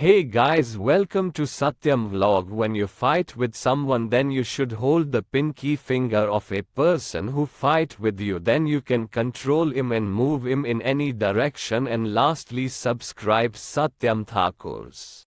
Hey guys welcome to Satyam vlog. When you fight with someone then you should hold the pinky finger of a person who fight with you. Then you can control him and move him in any direction. And lastly subscribe Satyam Thakurs.